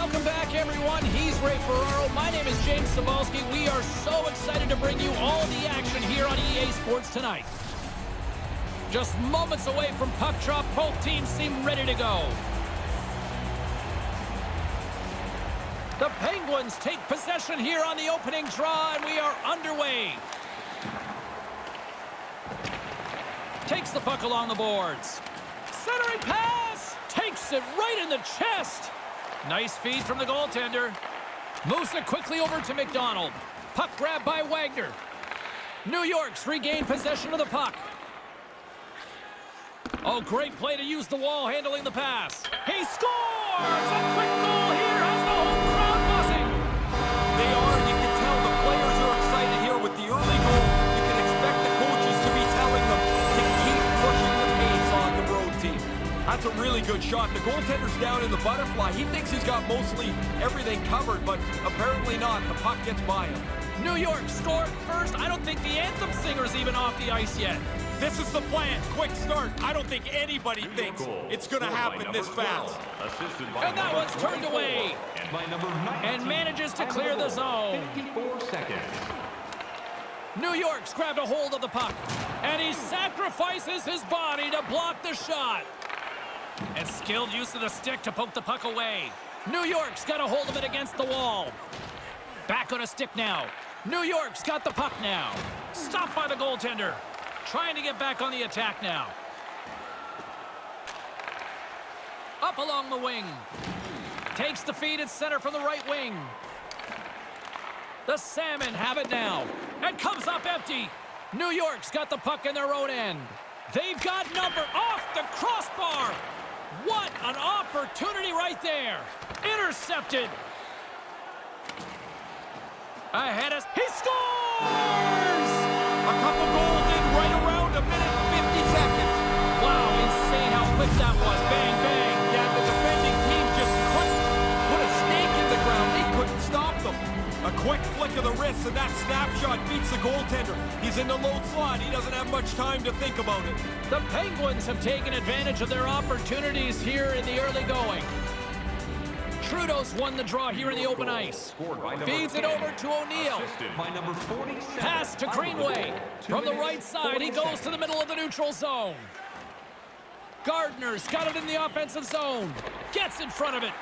Welcome back, everyone. He's Ray Ferraro. My name is James Cybulski. We are so excited to bring you all the action here on EA Sports tonight. Just moments away from puck drop, both teams seem ready to go. The Penguins take possession here on the opening draw, and we are underway. Takes the puck along the boards. Centering pass! Takes it right in the chest. Nice feed from the goaltender. Moves it quickly over to McDonald. Puck grab by Wagner. New York's regained possession of the puck. Oh, great play to use the wall handling the pass. He scores! A quick goal That's a really good shot. The goaltender's down in the butterfly. He thinks he's got mostly everything covered, but apparently not. The puck gets by him. New York scored first. I don't think the anthem singer's even off the ice yet. This is the plan. Quick start. I don't think anybody thinks it's going to happen this fast. And that one's turned away. And manages to clear the zone. 54 seconds. New York's grabbed a hold of the puck. And he sacrifices his body to block the shot. And skilled use of the stick to poke the puck away. New York's got a hold of it against the wall. Back on a stick now. New York's got the puck now. Stopped by the goaltender. Trying to get back on the attack now. Up along the wing. Takes the feed at center from the right wing. The Salmon have it now. And comes up empty. New York's got the puck in their own end. They've got number off the crossbar. What an opportunity right there. Intercepted. Ahead us. He scores! A couple goals in right around a minute and 50 seconds. Wow, insane how quick that was. Bang, quick flick of the wrist, and that snapshot beats the goaltender. He's in the low slot. He doesn't have much time to think about it. The Penguins have taken advantage of their opportunities here in the early going. Trudeau's won the draw here in the open ice. Scored by number Feeds it over to O'Neill. Assisted by number 47. Pass to Greenway. From the right side, he goes to the middle of the neutral zone. Gardner's got it in the offensive zone. Gets in front of it.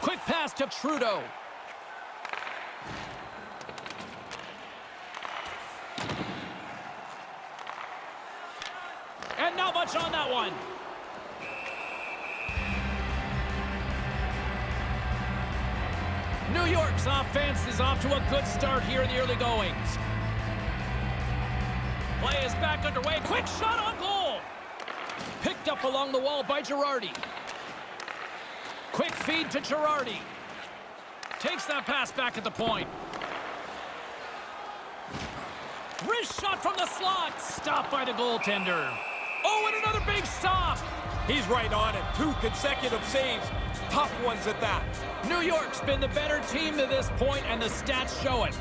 Quick pass to Trudeau. And much on that one. New York's offense is off to a good start here in the early goings. Play is back underway. Quick shot on goal. Picked up along the wall by Girardi. Quick feed to Girardi. Takes that pass back at the point. Wrist shot from the slot. Stopped by the goaltender. Oh, and another big stop. He's right on it. Two consecutive saves. Tough ones at that. New York's been the better team to this point, and the stats show it.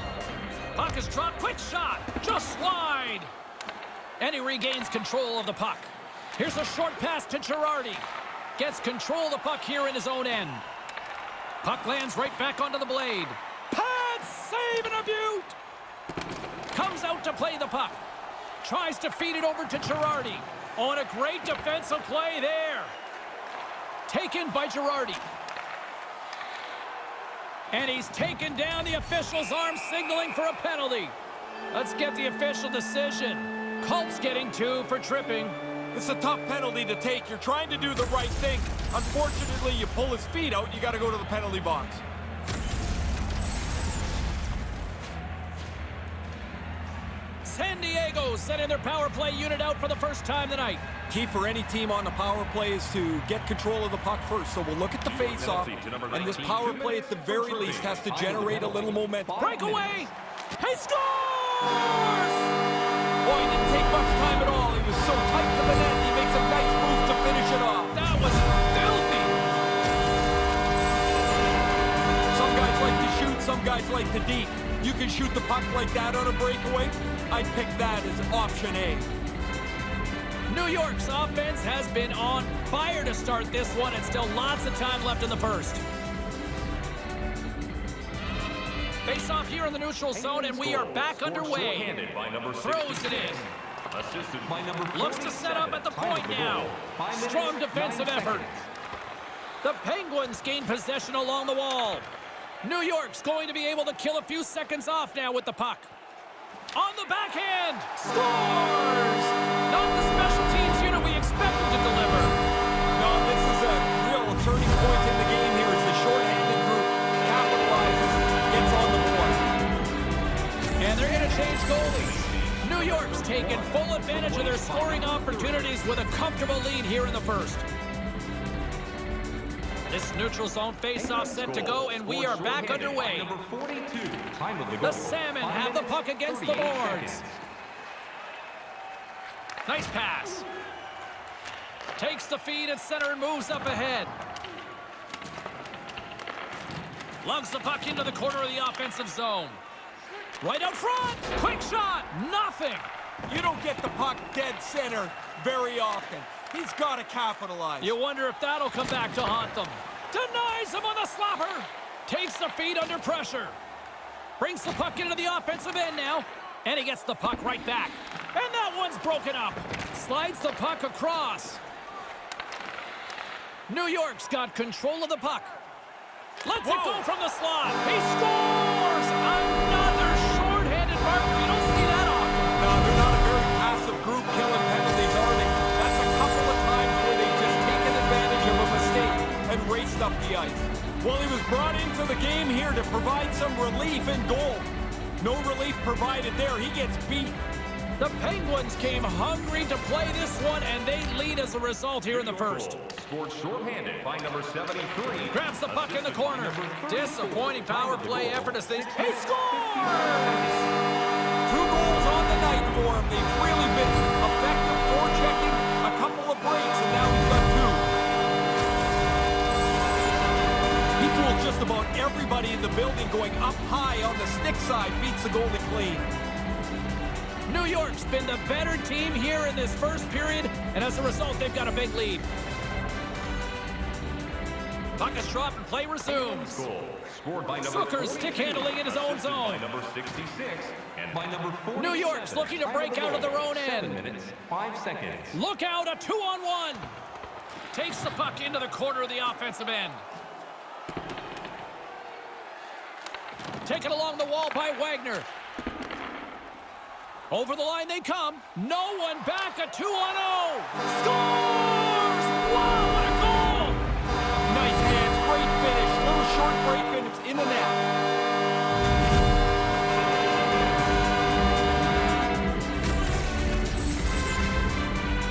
Puck is dropped. Quick shot. Just slide. And he regains control of the puck. Here's a short pass to Girardi. Gets control of the puck here in his own end. Puck lands right back onto the blade. Pad save and a beaut. Comes out to play the puck. Tries to feed it over to Girardi. Oh, On a great defensive play there. Taken by Girardi. And he's taken down the official's arm, signaling for a penalty. Let's get the official decision. Culp's getting two for tripping. It's a tough penalty to take. You're trying to do the right thing. Unfortunately, you pull his feet out, you got to go to the penalty box. San Diego sending their power play unit out for the first time tonight. Key for any team on the power play is to get control of the puck first. So we'll look at the face-off, and this power play at the very least has to generate a little momentum. Breakaway. He scores! Boy, he didn't take much time at all. He was so tight to the net, he makes a nice move to finish it off. That was filthy. Some guys like to shoot, some guys like to deep. You can shoot the puck like that on a breakaway. I'd pick that as option A. New York's offense has been on fire to start this one, and still lots of time left in the first. Face off here in the neutral zone, and we are back underway. By number Throws it in. Assisted by number Looks to set up at the point the now. minutes, Strong defensive effort. The Penguins gain possession along the wall. New York's going to be able to kill a few seconds off now with the puck. On the backhand, scores! Not the special teams unit we expected to deliver. No, this is a real turning point in the game here as the shorthanded group capitalizes, gets on the board. And they're going to change goalies. New York's taken full advantage of their scoring opportunities with a comfortable lead here in the first. This neutral zone face-off set to go, and we are back underway. Number 42. Time of the The. Salmon have the puck against the 38 boards. seconds. Nice pass. Takes the feed at center and moves up ahead. Lugs the puck into the corner of the offensive zone. Right out front. Quick shot. Nothing. You don't get the puck dead center very often. He's got to capitalize. You wonder if that'll come back to haunt them. Denies him on the slapper. Takes the feed under pressure. Brings the puck into the offensive end now. And he gets the puck right back. And that one's broken up. Slides the puck across. New York's got control of the puck. Lets it Whoa. go from the slot. He scores! Another shorthanded marker. The ice. Well, he was brought into the game here to provide some relief in goal. No relief provided there. He gets beat. The Penguins came hungry to play this one, and they lead as a result here in the first. Scored shorthanded by number 73. Grabs the puck in the corner. Disappointing power play effort as they... He scores! Two goals on the night for him. They've really been effective forechecking, a couple of breaks, and now about everybody in the building going up high on the stick side, beats the goalie clean. New York's been the better team here in this first period, and as a result, they've got a big lead. Puck is dropped and play resumes. Goal. Scored by number Zucker's 42. stick handling in his own zone. Number 66 and by number 47. New York's looking to break out of their own end. minutes, five seconds. Look out, a two-on-one. Takes the puck into the corner of the offensive end. Taken along the wall by Wagner. Over the line they come. No one back, a 2-on-0. Scores! Wow, what a goal! Nice hands, great finish, little short break, and it's in the net.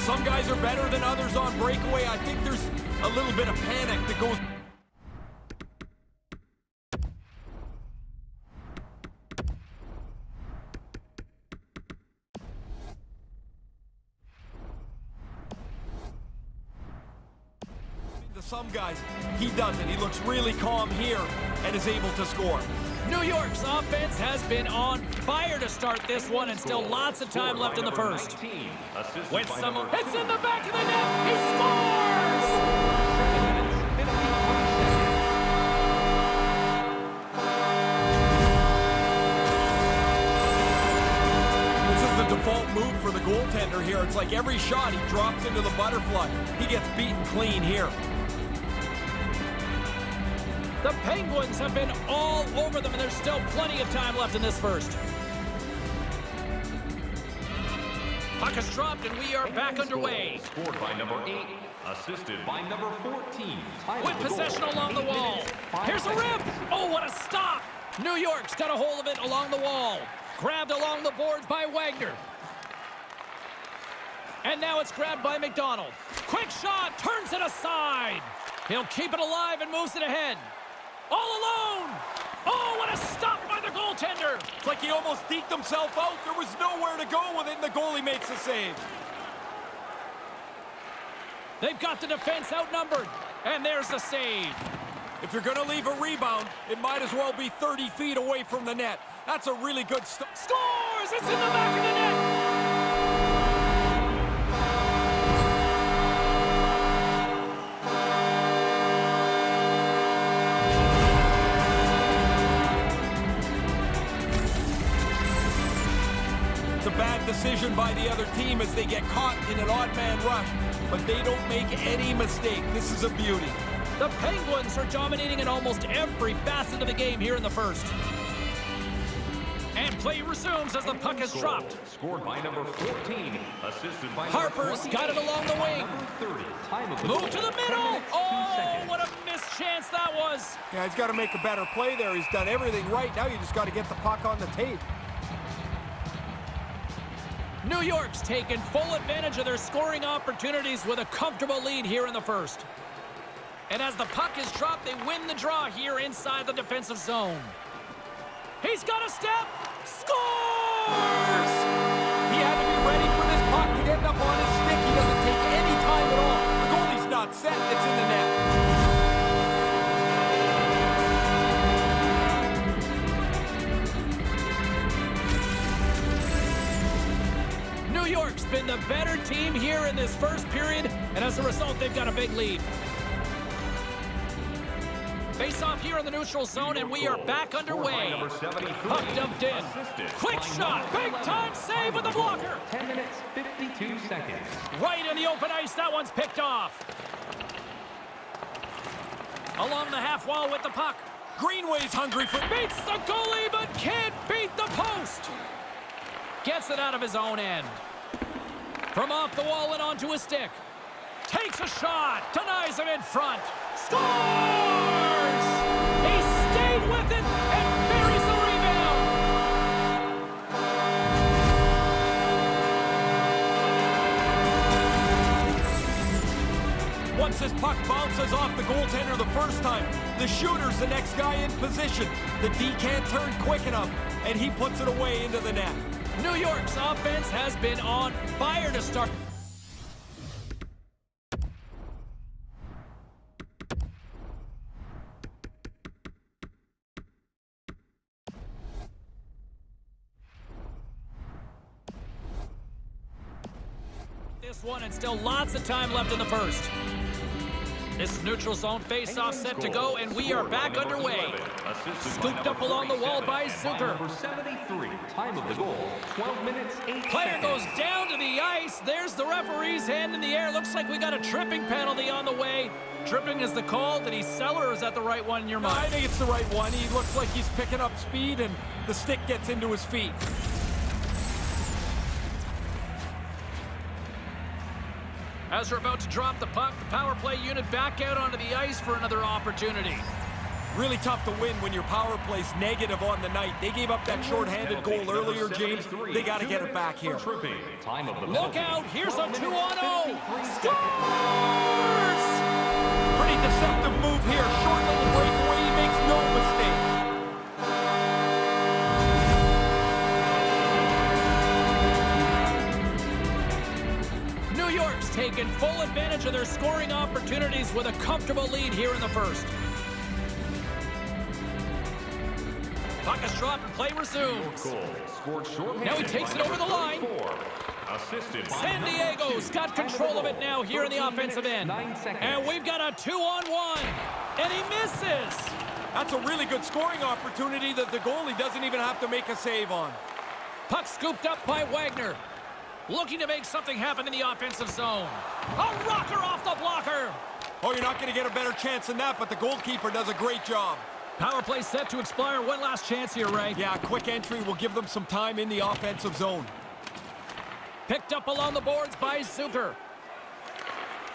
Some guys are better than others on breakaway. I think there's a little bit of panic that goes some guys. He doesn't. He looks really calm here and is able to score. New York's offense has been on fire to start this one, and still lots of time left in the first. 19. With some, it's in the back of the net. He scores! Seven minutes, 53 seconds. This is the default move for the goaltender here. It's like every shot he drops into the butterfly. He gets beaten clean here. The Penguins have been all over them, and there's still plenty of time left in this first. Puck is dropped, and we are back underway. Scored by number 8. Assisted by number 14. Time With possession along the wall. Here's a rip. Oh, what a stop. New York's got a hold of it along the wall. Grabbed along the boards by Wagner. And now it's grabbed by McDonald. Quick shot, turns it aside. He'll keep it alive and moves it ahead. All alone. Oh, what a stop by the goaltender. It's like he almost deked himself out. There was nowhere to go with it, and the goalie makes the save. They've got the defense outnumbered. And there's the save. If you're going to leave a rebound, it might as well be 30 feet away from the net. That's a really good st- Scores! It's in the back of the net. Decision by the other team as they get caught in an odd man rush, but they don't make any mistake. This is a beauty. The Penguins are dominating in almost every facet of the game here in the first. And play resumes as the puck is dropped. Scored by number 14. Assisted by Harper's got it along the wing. 30. Time of the Move goal, to the middle. Oh, what a missed chance that was. Yeah, he's got to make a better play there. He's done everything right. Now you just got to get the puck on the tape. New York's taken full advantage of their scoring opportunities with a comfortable lead here in the first. And as the puck is dropped, they win the draw here inside the defensive zone. He's got a step. Scores! Team here in this first period, and as a result, they've got a big lead. Face off here in the neutral zone, and we are back underway. number 73. Puck dumped in. Quick shot. Big time save with the blocker. 10 minutes, 52 seconds. Right in the open ice. That one's picked off. Along the half wall with the puck. Greenway's hungry for... Beats the goalie, but can't beat the post. Gets it out of his own end. From off the wall and onto a stick. Takes a shot. Denies him in front. Scores! He stayed with it and buries the rebound. Once this puck bounces off the goaltender the first time, the shooter's the next guy in position. The D can't turn quick enough, and he puts it away into the net. New York's offense has been on fire to start. This one and still lots of time left in the first. This neutral zone face-off set to go, and we are Scored by back underway. 11. Assisted by Scooped up along the wall by Zucker. Number 73. Time of the goal, 12 minutes, 8 Player seconds. goes down to the ice. There's the referee's hand in the air. Looks like we got a tripping penalty on the way. Tripping is the call. Did he sell or is that the right one in your mind? I think it's the right one. He looks like he's picking up speed, and the stick gets into his feet. As we're about to drop the puck, the power play unit back out onto the ice for another opportunity. Really tough to win when your power play's negative on the night. They gave up that shorthanded goal earlier, James. They got to get it back here. Time of the Look out. Here's a 2 on 0. 53. Scores! Pretty deceptive taken full advantage of their scoring opportunities with a comfortable lead here in the first. Puck is dropped and play resumes. Goal. Scored shorthanded Now he takes it over the line. Assisted San Diego's got control of it now here in the offensive end. And we've got a two-on-one. And he misses. That's a really good scoring opportunity that the goalie doesn't even have to make a save on. Puck scooped up by Wagner. Looking to make something happen in the offensive zone. A rocker off the blocker. Oh, you're not going to get a better chance than that, but the goalkeeper does a great job. Power play set to expire. One last chance here, Ray. Yeah, quick entry will give them some time in the offensive zone. Picked up along the boards by Zucker.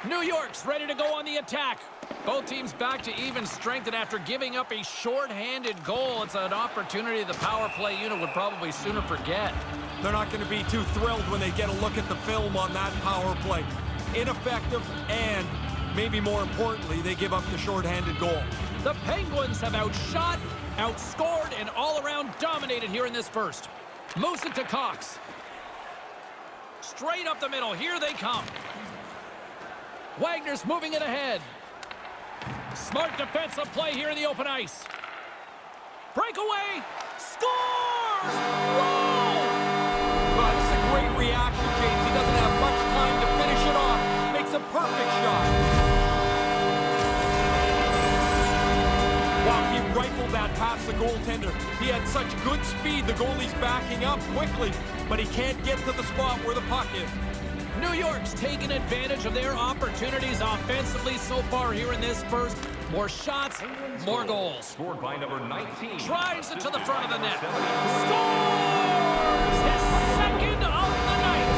New York's ready to go on the attack. Both teams back to even strength, and after giving up a short-handed goal, it's an opportunity the power play unit would probably sooner forget. They're not going to be too thrilled when they get a look at the film on that power play. Ineffective, and maybe more importantly, they give up the shorthanded goal. The Penguins have outshot, outscored, and all-around dominated here in this first. Moves it to Cox. Straight up the middle. Here they come. Wagner's moving it ahead. Smart defensive play here in the open ice. Breakaway. Scores! Whoa! This is a great reaction, James. He doesn't have much time to finish it off. Makes a perfect shot. Wow, he rifled that past the goaltender. He had such good speed, the goalie's backing up quickly, but he can't get to the spot where the puck is. New York's taken advantage of their opportunities offensively so far here in this first. More shots, more goals. Scored by number 19. Drives it to the front of the net. Scores! His second of the night.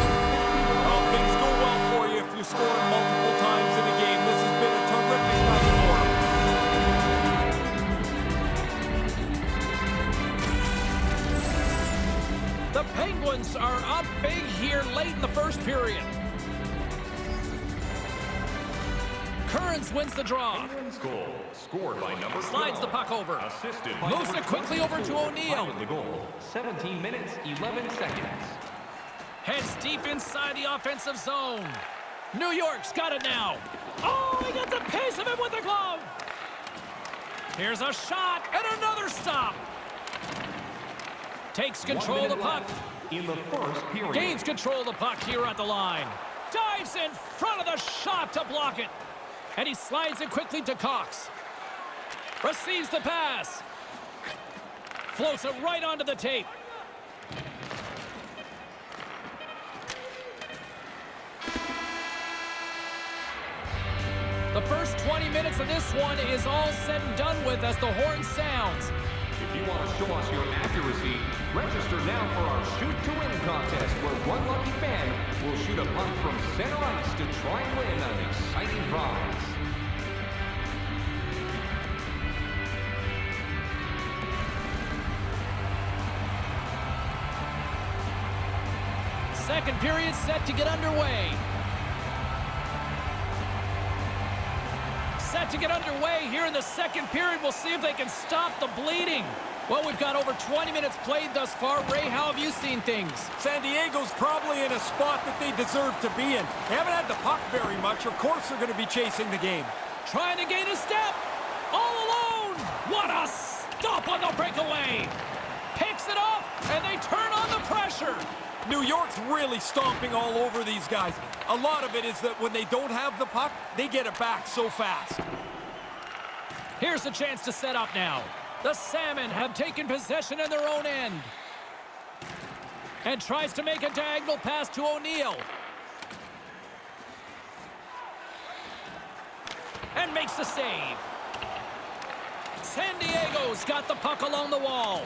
Well, things go well for you if you score multiple times in a game. This has been a terrific night for him. The Penguins are up here late in the first period. Kearns wins the draw. Goal. Scored by number Slides the puck over. Assisted by Moves it quickly over to 24. O'Neill. The goal. 17 minutes, 11 seconds. Heads deep inside the offensive zone. New York's got it now. Oh, he got the pace of it with the glove. Here's a shot and another stop. Takes control of the puck. left In the first period. Gains control of the puck here at the line. Dives in front of the shot to block it. And he slides it quickly to Cox. Receives the pass. Floats it right onto the tape. The first 20 minutes of this one is all said and done with as the horn sounds. If you want to show us your accuracy, register now for our Shoot to Win contest where one lucky fan will shoot a puck from center ice to try and win an exciting prize. Second period set to get underway. Set to get underway here in the second period. We'll see if they can stop the bleeding. Well, we've got over 20 minutes played thus far. Ray, how have you seen things? San Diego's probably in a spot that they deserve to be in. They haven't had the puck very much. Of course they're going to be chasing the game. Trying to gain a step. All alone. What a stop on the breakaway. Picks it off, and they turn on the pressure. New York's really stomping all over these guys. A lot of it is that when they don't have the puck, they get it back so fast. Here's a chance to set up now. The Salmon have taken possession in their own end. And tries to make a diagonal pass to O'Neill. And makes the save. San Diego's got the puck along the wall.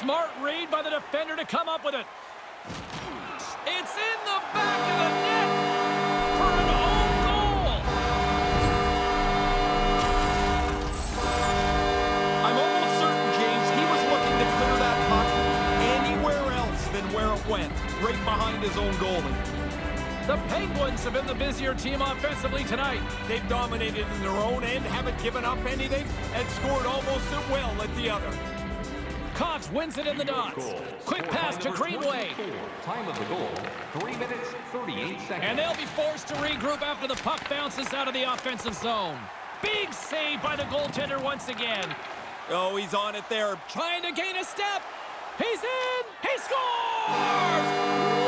Smart read by the defender to come up with it. It's in the back of the net for an own goal. I'm almost certain, James, he was looking to clear that puck anywhere else than where it went, right behind his own goalie. The Penguins have been the busier team offensively tonight. They've dominated in their own end, haven't given up anything, and scored almost at will at the other. Cox wins it in the dots. Quick pass to Greenway. Time of the goal, 3 minutes, 38 seconds. And they'll be forced to regroup after the puck bounces out of the offensive zone. Big save by the goaltender once again. Oh, he's on it there. Trying to gain a step. He's in. He scores!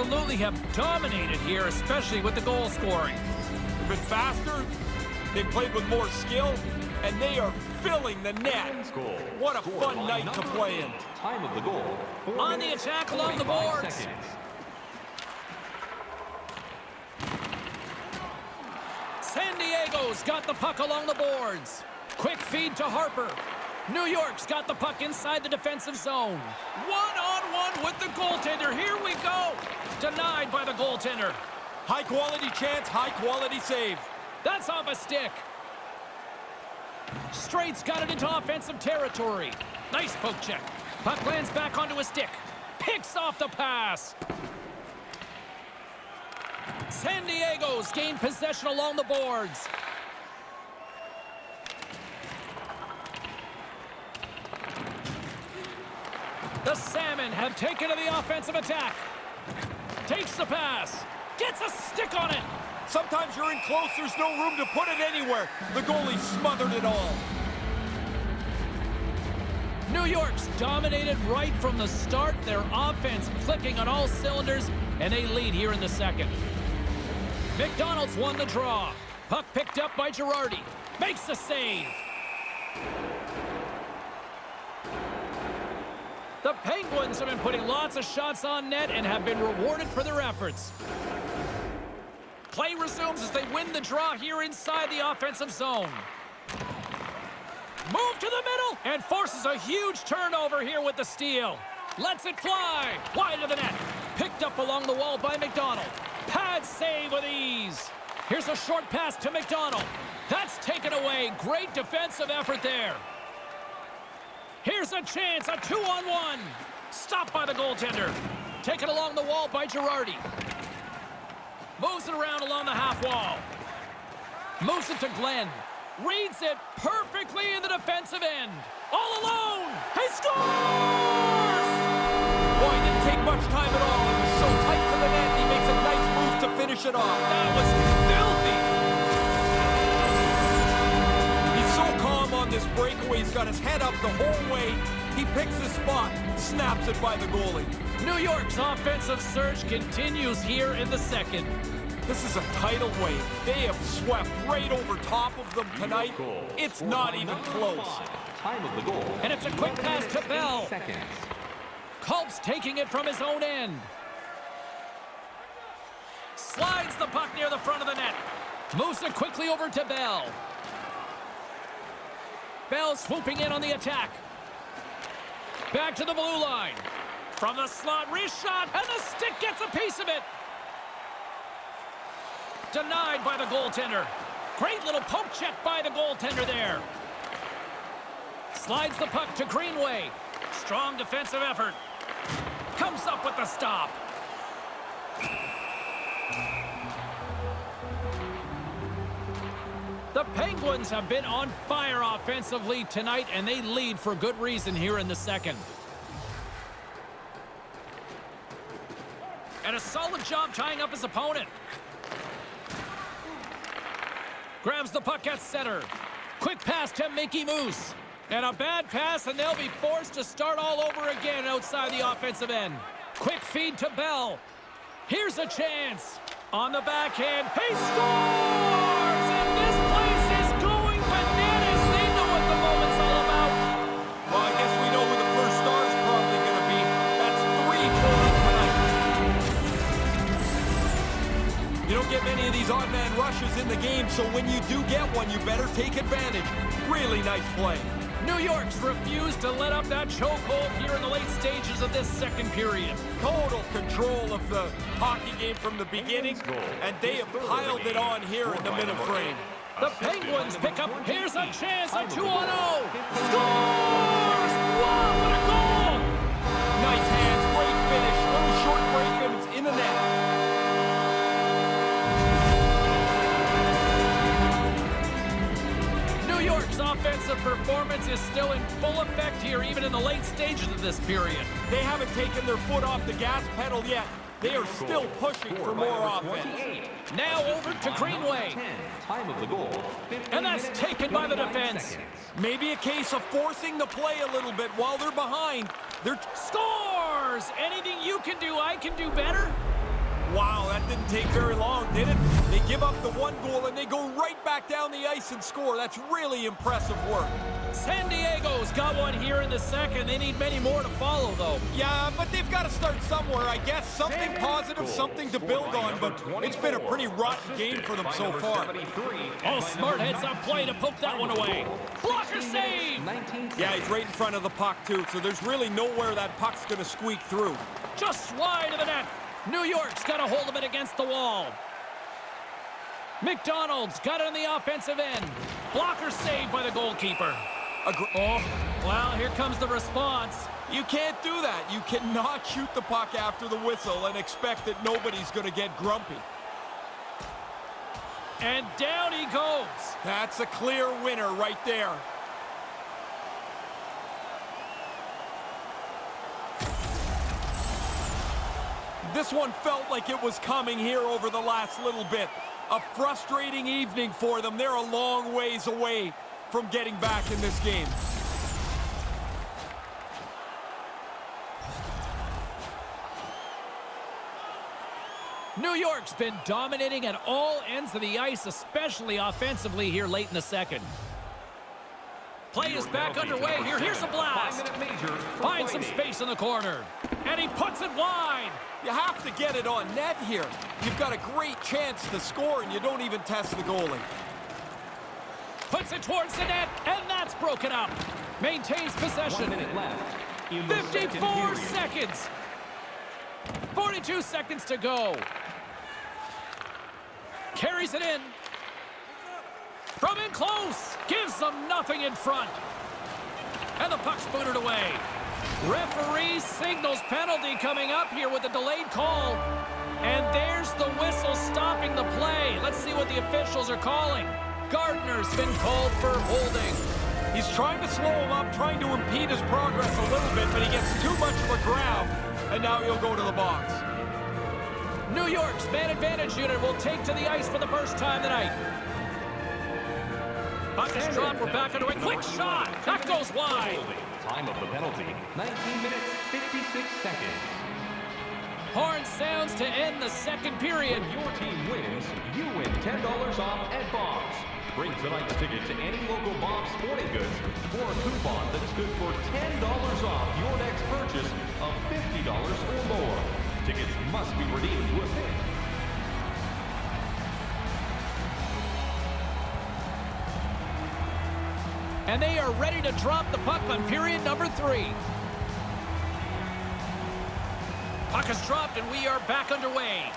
Absolutely have dominated here, especially with the goal scoring. They've been faster, they've played with more skill, and they are filling the net. Goal. What a Scored fun by night to play in. Time of the goal, 4 On the attack along the boards. seconds. San Diego's got the puck along the boards. Quick feed to Harper. New York's got the puck inside the defensive zone. One-on-one with the goaltender. Here we go. Denied by the goaltender. High quality chance, high quality save. That's off a stick. Straight's got it into offensive territory. Nice poke check. Puck lands back onto a stick. Picks off the pass. San Diego's gained possession along the boards. The Salmon have taken to the offensive attack. Takes the pass. Gets a stick on it. Sometimes you're in close, there's no room to put it anywhere. The goalie smothered it all. New York's dominated right from the start. Their offense clicking on all cylinders, and they lead here in the second. McDonald's won the draw. Puck picked up by Girardi. Makes the save. The Penguins have been putting lots of shots on net and have been rewarded for their efforts. Play resumes as they win the draw here inside the offensive zone. Move to the middle and forces a huge turnover here with the steal. Lets it fly. Wide of the net. Picked up along the wall by McDonald. Pad save with ease. Here's a short pass to McDonald. That's taken away. Great defensive effort there. Here's a chance, a two-on-one. Stopped by the goaltender. Taken along the wall by Girardi. Moves it around along the half wall. Moves it to Glenn. Reads it perfectly in the defensive end. All alone. He scores! Boy, didn't take much time at all. It was so tight to the net, he makes a nice move to finish it off. That was filthy. This breakaway. He's got his head up the whole way. He picks his spot, snaps it by the goalie. New York's offensive surge continues here in the second. This is a tidal wave. They have swept right over top of them tonight. It's not even close. Time of the goal. And it's a quick pass to Bell. Seconds. Culp's taking it from his own end. Slides the puck near the front of the net. Moves it quickly over to Bell. Bell swooping in on the attack. Back to the blue line. From the slot, wrist shot, and the stick gets a piece of it. Denied by the goaltender. Great little poke check by the goaltender there. Slides the puck to Greenway. Strong defensive effort. Comes up with the stop. The Penguins have been on fire offensively tonight, and they lead for good reason here in the second. And a solid job tying up his opponent. Grabs the puck at center. Quick pass to Mickey Moose. And a bad pass, and they'll be forced to start all over again outside the offensive end. Quick feed to Bell. Here's a chance. On the backhand, he scores! The game, so when you do get one, you better take advantage. Really nice play. New York's refused to let up that chokehold here in the late stages of this second period. Total control of the hockey game from the beginning, and they have piled it on here in the middle frame. The Penguins pick up. Here's a chance, a 2 on 0. Scores! Wow, York's offensive performance is still in full effect here, even in the late stages of this period. They haven't taken their foot off the gas pedal yet. They are still pushing for more offense. Now over to Greenway. Time of the goal. And that's taken by the defense. Maybe a case of forcing the play a little bit while they're behind. They're Scores! Anything you can do, I can do better. Wow, that didn't take very long, did it? They give up the one goal and they go right back down the ice and score. That's really impressive work. San Diego's got one here in the second. They need many more to follow, though. Yeah, but they've got to start somewhere, I guess. Something positive, something to build on, but it's been a pretty rotten game for them so far. Oh, smart heads up play to poke that one away. Blocker save! Yeah, he's right in front of the puck, too, so there's really nowhere that puck's going to squeak through. Just wide of the net. New York's got a hold of it against the wall. McDonald's got it on the offensive end. Blocker saved by the goalkeeper. Agre- Oh, well, here comes the response. You can't do that. You cannot shoot the puck after the whistle and expect that nobody's going to get grumpy. And down he goes. That's a clear winner right there. This one felt like it was coming here over the last little bit. A frustrating evening for them. They're a long ways away from getting back in this game. New York's been dominating at all ends of the ice, especially offensively here late in the second. Play is back underway here. Here's a blast. Finds some space in the corner. And he puts it wide. You have to get it on net here. You've got a great chance to score, and you don't even test the goalie. Puts it towards the net, and that's broken up. Maintains possession. 54 seconds. 42 seconds to go. Carries it in. From in close. Gives them nothing in front. And the puck's booted away. Referee signals penalty coming up here with a delayed call. And there's the whistle stopping the play. Let's see what the officials are calling. Gardner's been called for holding. He's trying to slow him up, trying to impede his progress a little bit, but he gets too much of a grab, and now he'll go to the box. New York's man advantage unit will take to the ice for the first time tonight. Puck is dropped. We're back into a quick shot. That goes wide. Time of the penalty, 19 minutes, 56 seconds. Horn sounds to end the second period. When your team wins, you win $10 off at Bob's. Bring tonight's ticket to any local Bob's Sporting Goods for a coupon that's good for $10 off your next purchase of $50 or more. Tickets must be redeemed with it. And they are ready to drop the puck on period number three. Puck is dropped and we are back underway.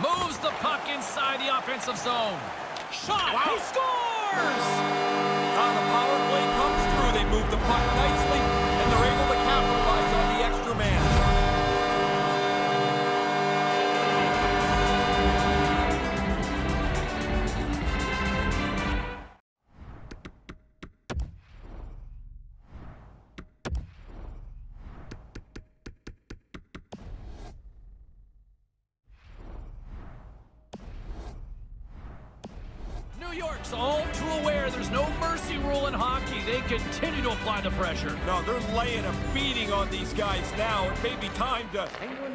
Moves the puck inside the offensive zone. Shot! Wow. He scores! Ah, the power play comes through. They move the puck mercy hockey. They continue to apply the pressure. No, they're laying a beating on these guys now. It may be time to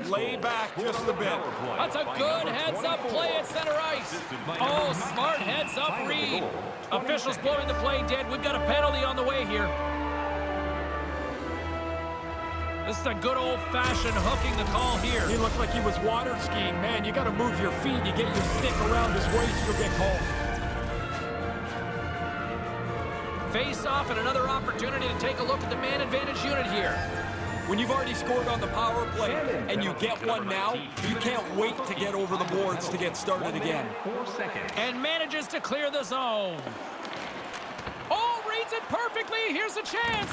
lay back just a bit. That's a good heads-up play at center ice. Oh, smart heads-up read. Officials blowing the play dead. We've got a penalty on the way here. This is a good old-fashioned hooking the call here. He looked like he was water skiing. Man, you got to move your feet. You get your stick around his waist, you'll get called. Face-off and another opportunity to take a look at the man advantage unit here. When you've already scored on the power play and you get one now, you can't wait to get over the boards to get started again. And manages to clear the zone. Oh, reads it perfectly. Here's a chance.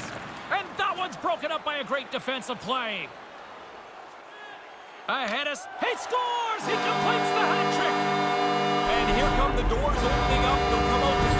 And that one's broken up by a great defensive play. Ahead us. He scores! He completes the hat trick. And here come the doors opening up. They'll come out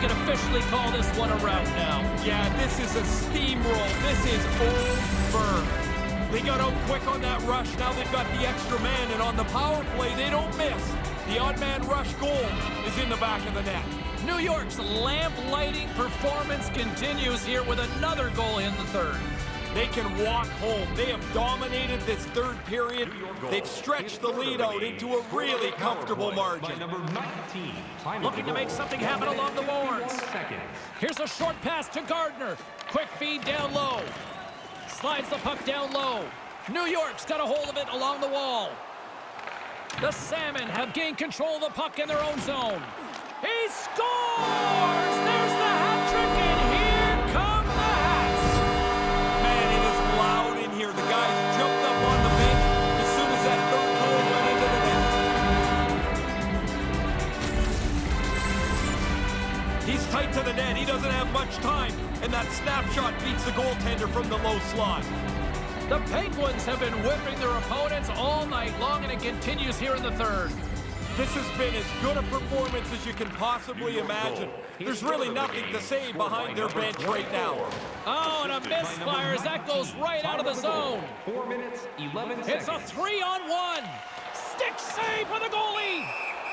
we can officially call this one a rout now. Yeah, this is a steamroll. This is over. They got out quick on that rush. Now they've got the extra man, and on the power play, they don't miss. The odd man rush goal is in the back of the net. New York's lamp lighting performance continues here with another goal in the third. They can walk home. They have dominated this third period. They've stretched the lead out into a really comfortable margin. number 19. Looking to make something happen along the boards. Here's a short pass to Gardner. Quick feed down low. Slides the puck down low. New York's got a hold of it along the wall. The Salmon have gained control of the puck in their own zone. He scores! Tight to the net. He doesn't have much time. And that snapshot beats the goaltender from the low slot. The Penguins have been whipping their opponents all night long, and it continues here in the third. This has been as good a performance as you can possibly imagine. There's really nothing to say behind their bench right now. Oh, and a misfire as that goes right out of the zone. Four minutes, 11 seconds. It's a three-on-one. Stick save for the goalie.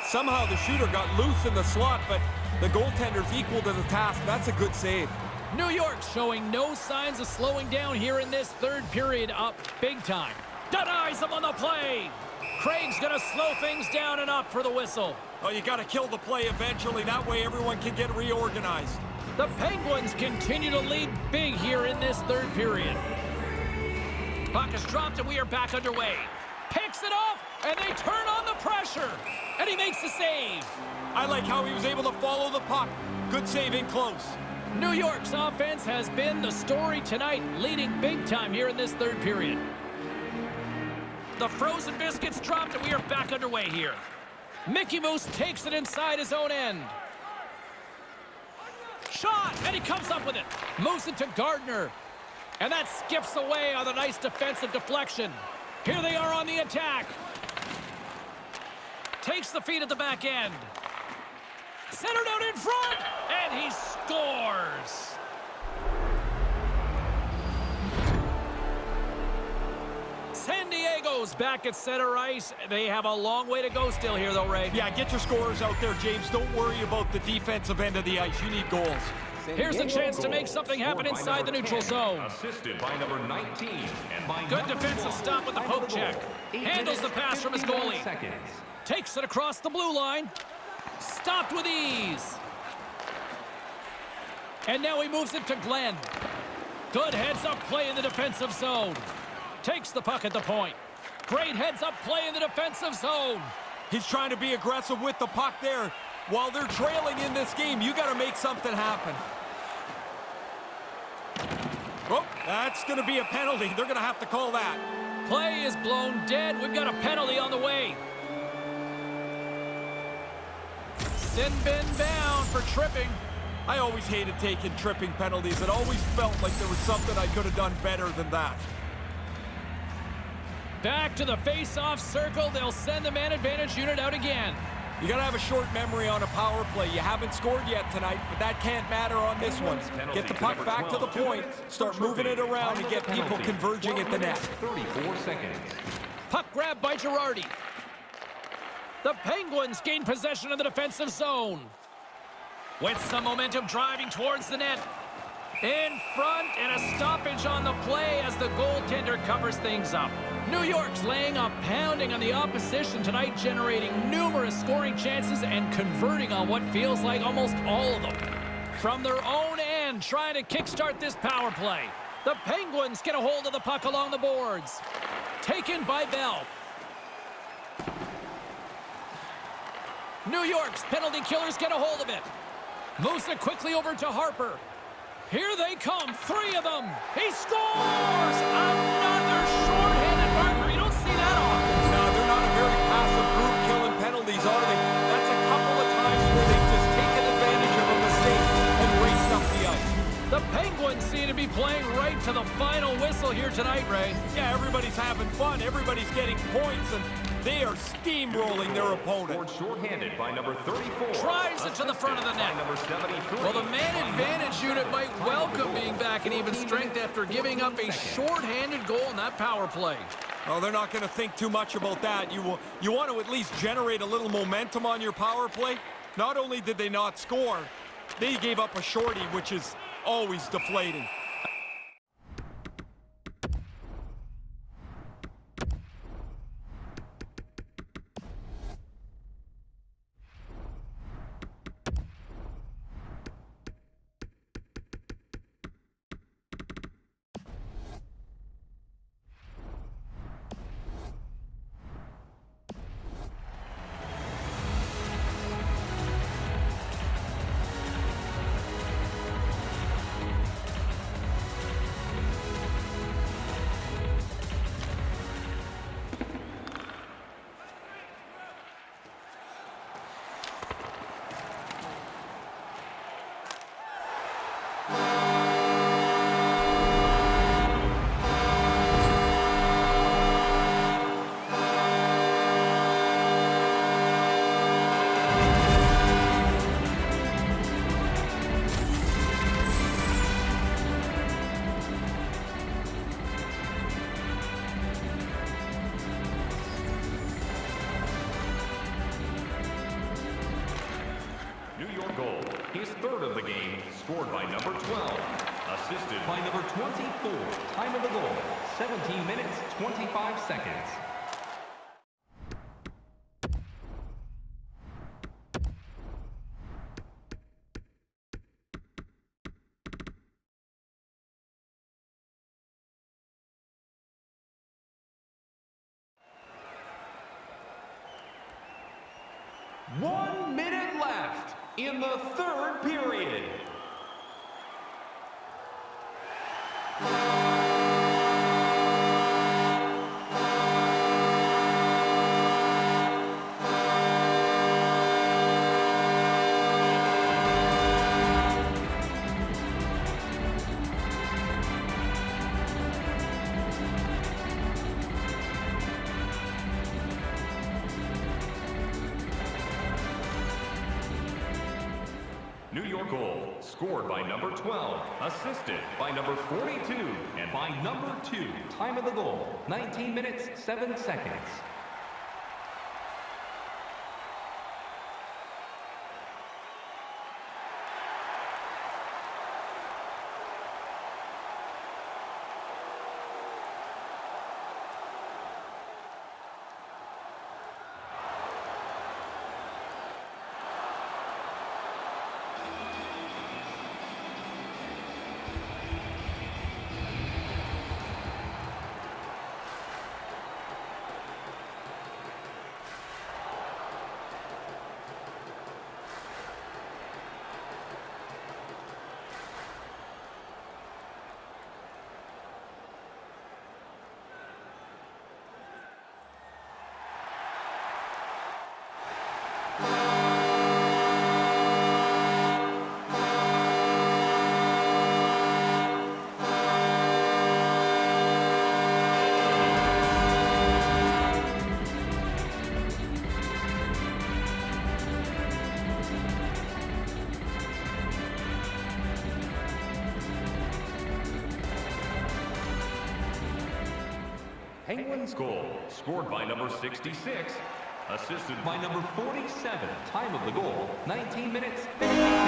Somehow the shooter got loose in the slot, but The goaltender's equal to the task. That's a good save. New York showing no signs of slowing down here in this third period up big time. Denies him on the play. Craig's going to slow things down and up for the whistle. Oh, you got to kill the play eventually. That way everyone can get reorganized. The Penguins continue to lead big here in this third period. Puck is dropped and we are back underway. Picks it off and they turn on the pressure. And he makes the save. I like how he was able to follow the puck. Good save in close. New York's offense has been the story tonight, leading big time here in this third period. The frozen biscuits dropped and we are back underway here. Mickey Moose takes it inside his own end. Shot, and he comes up with it. Moves it to Gardner. And that skips away on a nice defensive deflection. Here they are on the attack. Takes the feed at the back end. Centered out in front, and he scores. San Diego's back at center ice. They have a long way to go still here, though, Ray. Yeah, get your scorers out there, James. Don't worry about the defensive end of the ice. You need goals. Here's a chance to make something happen inside the neutral zone. Assisted by number 19. And by Good defensive 12, stop with the poke check. Handles the pass from his goalie. Seconds. Takes it across the blue line. Stopped with ease. And now he moves it to Glenn. Good heads-up play in the defensive zone. Takes the puck at the point. Great heads-up play in the defensive zone. He's trying to be aggressive with the puck there. While they're trailing in this game, you got to make something happen. Oh, that's going to be a penalty. They're going to have to call that. Play is blown dead. We've got a penalty on the way. Sin bin bound for tripping. I always hated taking tripping penalties. It always felt like there was something I could have done better than that. Back to the face-off circle. They'll send the man advantage unit out again. You got to have a short memory on a power play. You haven't scored yet tonight, but that can't matter on this one. Get the puck back to the point, start moving it around, and get people converging at the net. 34 seconds. Puck grab by Girardi. The Penguins gain possession of the defensive zone. With some momentum driving towards the net. In front and a stoppage on the play as the goaltender covers things up. New York's laying a pounding on the opposition tonight, generating numerous scoring chances and converting on what feels like almost all of them. From their own end, trying to kickstart this power play. The Penguins get a hold of the puck along the boards. Taken by Bell. New York's penalty killers get a hold of it. Moves it quickly over to Harper. Here they come, three of them. He scores! Another shorthanded marker. You don't see that often. No, they're not a very passive group killing penalties, are they? That's a couple of times where they've just taken advantage of a mistake and raced up the ice. The Penguins seem to be playing right to the final whistle here tonight, Ray. Yeah, everybody's having fun. Everybody's getting points, and they are steamrolling their opponent. Short-handed by number 34. Tries it to the front of the net. Number 73. Well, the man advantage unit might welcome being back in even strength after giving up a short-handed goal in that power play. Well, they're not going to think too much about that. You, will, you want to at least generate a little momentum on your power play. Not only did they not score, they gave up a shorty, which is always deflating. In the third period. 12, assisted by number 42, and by number 2. Time of the goal, 19 minutes, 7 seconds. Penguins goal, scored by number 66, assisted by number 47. Time of the goal, 19 minutes, 52 seconds.